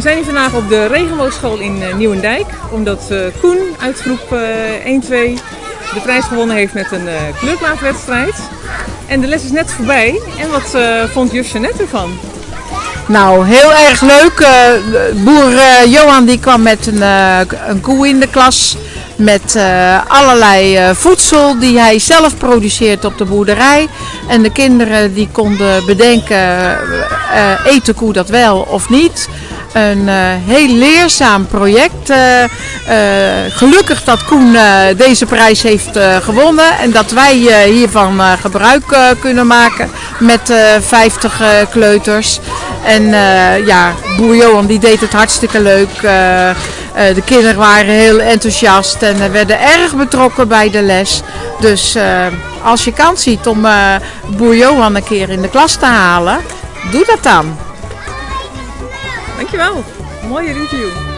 We zijn hier vandaag op de regenboogschool in uh, Nieuwendijk, omdat uh, Koen uit groep uh, 1-2 de prijs gewonnen heeft met een kleurplaatwedstrijd. En de les is net voorbij. En wat vond juf Jeannette ervan? Nou, heel erg leuk. boer Johan die kwam met een, een koe in de klas met allerlei voedsel die hij zelf produceert op de boerderij. En de kinderen die konden bedenken, de koe dat wel of niet. Een uh, heel leerzaam project. Uh, uh, gelukkig dat Koen deze prijs heeft gewonnen en dat wij hiervan gebruik kunnen maken met 50 kleuters. En ja, boer Johan die deed het hartstikke leuk. de kinderen waren heel enthousiast en werden erg betrokken bij de les. Dus als je kans ziet om boer Johan een keer in de klas te halen, doe dat dan. Dankjewel. Mooie review.